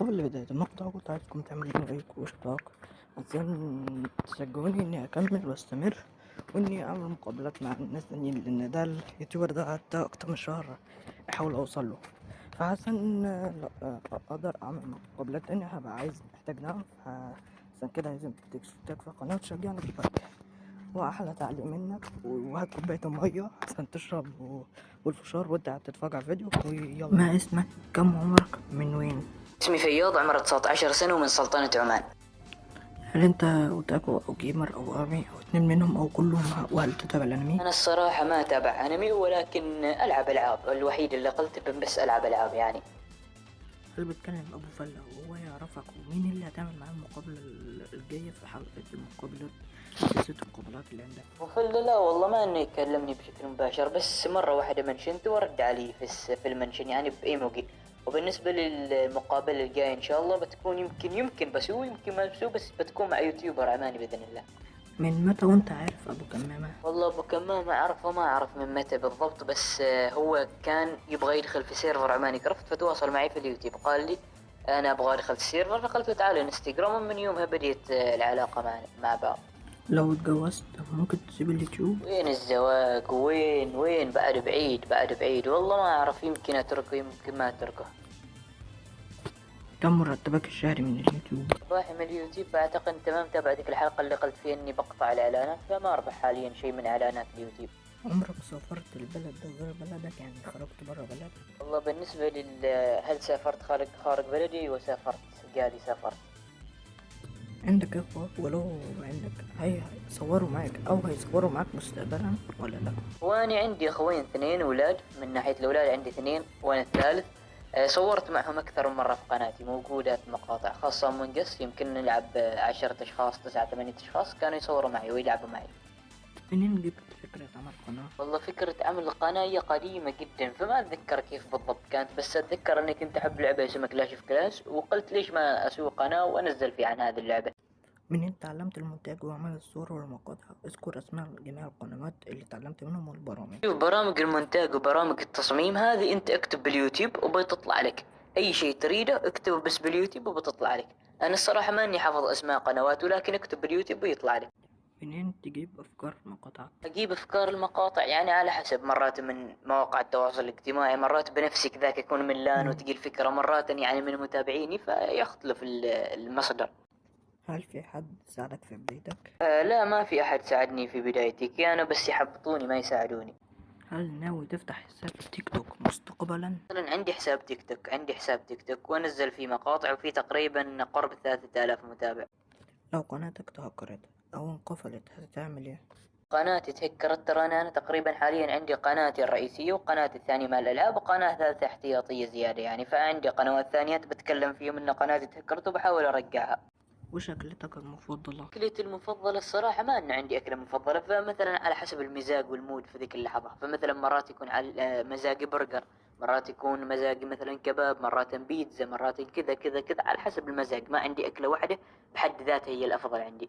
قبل بداية المقطع كنت عايزكم تعملوا لايك واشتراك عشان تشجعوني إني أكمل وأستمر وإني أعمل مقابلات مع الناس التانيين لأن ده اليوتيوبر ده قعدت أكتر من شهر أحاول أوصل له. فعشان أقدر أعمل مقابلات تانية هبقى عايز محتاج دعم. عشان كده لازم تشترك في القناة وتشجعني دلوقتي وأحلى تعليق منك وهات كوباية مية عشان تشرب والفشار وأنت قاعد تتفرج على الفيديو. ويلا. ما اسمك كم عمرك من وين؟ اسمي فياض عمره 19 سنة ومن سلطنة عمان. هل أنت otaku أو gamer أو army أو اتنين منهم أو كلهم وهل تتابع الأنمي؟ أنا الصراحة ما أتابع أنمي ولكن ألعب ألعاب. الوحيد اللي قلت بس ألعب ألعاب يعني. هل بتكلم أبو فلة وهو يعرفك ومين اللي هتعمل معاه المقابلة الجاية في حلقة المقابلات سلسلة المقابلات اللي عندك. وفل لا والله ما إنه يكلمني بشكل مباشر بس مرة واحدة منشنت ورد علي في ال mention يعني بإيموجي وبالنسبة للمقابلة الجاية إن شاء الله بتكون يمكن يمكن بسوي يمكن ما بسوي بس بتكون مع YouTuber عماني بإذن الله. من متى وأنت عارف أبو كمامة؟ والله أبو كمام ما اعرفه ما أعرف من متى بالضبط بس هو كان يبغى يدخل في server عماني. craft فتواصل معي في اليوتيوب. قال لي أنا أبغى أدخل ال server فقلت له تعال إنستغرام ومن يومها بديت العلاقة معنا مع بعض. لو اتجوزت ممكن تسيب اليوتيوب؟ وين الزواج؟ وين؟ وين؟ بعد بعيد بعد بعيد. والله ما أعرف يمكن أتركه يمكن ما أتركه. كم مرتبك الشهري من اليوتيوب؟ رايح من اليوتيوب فاعتقد أنت ما متابع ذيك الحلقة اللي قلت فيها إني بقطع الإعلانات. فما أربح حاليا شيء من إعلانات اليوتيوب. عمرك سافرت البلد ده غير بلدك؟ يعني خرجت برا بلدك؟ والله بالنسبة لل هل سافرت خارج خارج بلدي؟ وسافرت قالي سافرت. عندك إخوة؟ ولو عندك. هي هيصوروا معاك أو هيصوروا معاك مستقبلا ولا لا؟ واني عندي إخوين اثنين أولاد من ناحية الأولاد عندي اثنين وأنا الثالث. آه، صورت معهم أكثر من مرة في قناتي. موجودة مقاطع خاصة من قص يمكن نلعب عشرة أشخاص تسعة ثمانية أشخاص. كانوا يصوروا معي ويلعبوا معي. منين جبت فكرة عمل قناة والله فكرة عمل القناة هي قديمة جدا فما أتذكر كيف بالضبط كانت. بس أتذكر إني كنت أحب لعبة اسمها كلاش اوف كلاش وقلت ليش ما أسوي قناة وأنزل فيها عن هذه اللعبة. منين تعلمت المونتاج وعمل الصور والمقاطع. اذكر اسماء جميع القنوات اللي تعلمت منهم والبرامج. شوف برامج المونتاج وبرامج التصميم هذه انت اكتب باليوتيوب وبتطلع لك. أي شيء تريده اكتبه بس باليوتيوب وبتطلع لك. أنا الصراحة ماني حافظ اسماء قنوات ولكن اكتب باليوتيوب ويطلع لك. منين تجيب أفكار مقاطع أجيب أفكار المقاطع يعني على حسب. مرات من مواقع التواصل الاجتماعي مرات بنفسي كذاك يكون من لأن. وتجي الفكرة مرات يعني من متابعيني فيختلف ال- المصدر. هل في حد ساعدك في بدايتك؟ آه لا ما في أحد ساعدني في بدايتي كانوا بس يحبطوني ما يساعدوني. هل ناوي تفتح حساب تيك توك مستقبلا؟ مثلا عندي حساب تيك توك عندي حساب تيك توك وأنزل فيه مقاطع وفيه تقريبا قرب ثلاثة آلاف متابع. لو قناتك تهكرت أو انقفلت هتعمل إيه؟ قناتي تهكرت ترى أنا تقريبا حاليا عندي قناتي الرئيسية وقناتي الثانية مال الألعاب وقناة ثالثة احتياطية زيادة يعني. فعندي قنوات ثانية بتكلم فيهم إن قناتي تهكرت وبحاول أرجعها. وش اكلتك المفضلة. أكلتي المفضلة الصراحة ما أن عندي أكلة مفضلة فمثلا على حسب المزاج وال mood في ذيك اللحظة. فمثلا مرات يكون على آه، مزاجي برجر مرات يكون مزاجي مثلا كباب مرات بيتزا مرات كذا كذا كذا على حسب المزاج. ما عندي أكلة واحدة بحد ذاتها هي الأفضل عندي.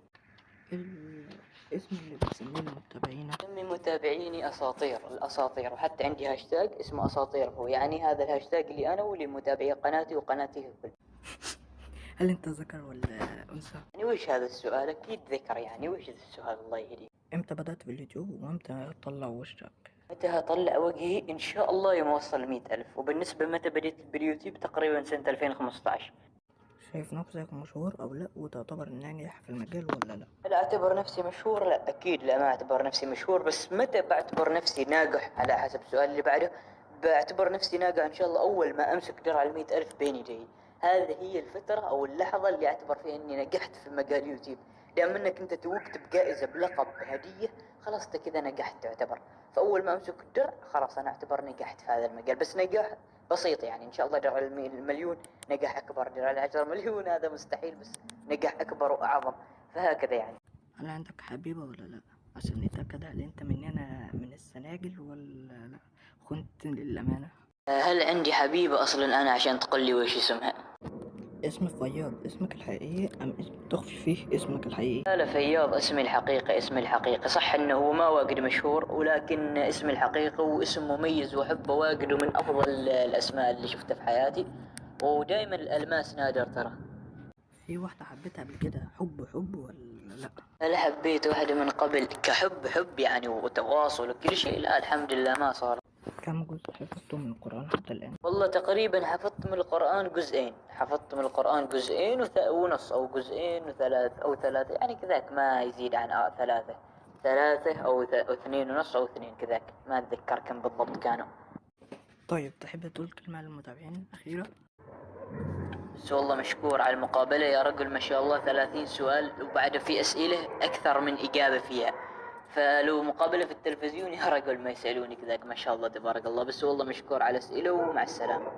الاسم اللي بتسميه لمتابعينك سمي متابعيني أساطير الأساطير. وحتى عندي هاشتاج اسمه أساطير هو. يعني هذا الهاشتاج اللي أنا واللي متابعي قناتي وقناتي الكل هل انت ذكر ولا أنثى؟ يعني وش هذا السؤال؟ أكيد ذكر يعني وش ذا السؤال؟ الله يهديك. إمتى بدأت باليوتيوب وامتى تطلع وشك؟ متى هطلع وجهي؟ إن شاء الله يوم اوصل مئة ألف. وبالنسبة متى بديت باليوتيوب؟ تقريبا سنة 2015 شايف نفسك مشهور أو لا؟ وتعتبر ناجح في المجال ولا لا؟ هل أعتبر نفسي مشهور لا أكيد لا ما أعتبر نفسي مشهور. بس متى بعتبر نفسي ناجح؟ على حسب السؤال اللي بعده. بعتبر نفسي ناجح إن شاء الله أول ما أمسك درع المئة ألف بين يدي هذه هي الفترة أو اللحظة اللي أعتبر فيها إني نجحت في مجال يوتيوب. دام إنك أنت توقت بجائزة بلقب هدية خلاص أنت كذا نجحت تعتبر. فأول ما أمسك الدرع خلاص أنا أعتبر نجحت في هذا المجال. بس نجاح بسيط يعني إن شاء الله درع المليون نجاح أكبر. درع العشرة مليون هذا مستحيل بس نجاح أكبر وأعظم. فهكذا يعني. هل عندك حبيبة ولا لا؟ عشان نتأكد هل أنت مننا من السناجل ولا لا؟ كنت للأمانة. هل عندي حبيبة؟ أصلا أنا عشان تقول لي وش اسمها. اسم فياض اسمك الحقيقي أم اسم تخفي فيه اسمك الحقيقي؟ لا فياض اسمي الحقيقي اسمي الحقيقي. صح إنه هو ما واجد مشهور ولكن اسمي الحقيقي واسم مميز واحبه واجد ومن أفضل الأسماء اللي شفتها في حياتي. ودائما الألماس نادر ترى. في واحدة حبيتها قبل كده حب حب ولا لا؟ هل حبيت واحدة من قبل كحب حب يعني وتواصل وكل شيء. لا الحمد لله ما صار. كم جزء حفظته من القرآن حتى الآن؟ والله تقريبا حفظت من القرآن جزئين. حفظت من القرآن جزئين وث... ونص أو جزئين وثلاث أو ثلاثة. يعني كذاك ما يزيد عن آه ثلاثة. ثلاثة أو, ث... أو اثنين ونص أو اثنين كذاك. ما أتذكر كم بالضبط كانوا. طيب تحب تقول كلمة للمتابعين أخيرة بس والله مشكور على المقابلة. يا رجل ما شاء الله ثلاثين سؤال وبعد في أسئلة أكثر من إجابة فيها. فلو مقابلة في التلفزيون يا رجل ما يسألوني كذاك ما شاء الله تبارك الله. بس والله مشكور على الأسئلة ومع السلامة.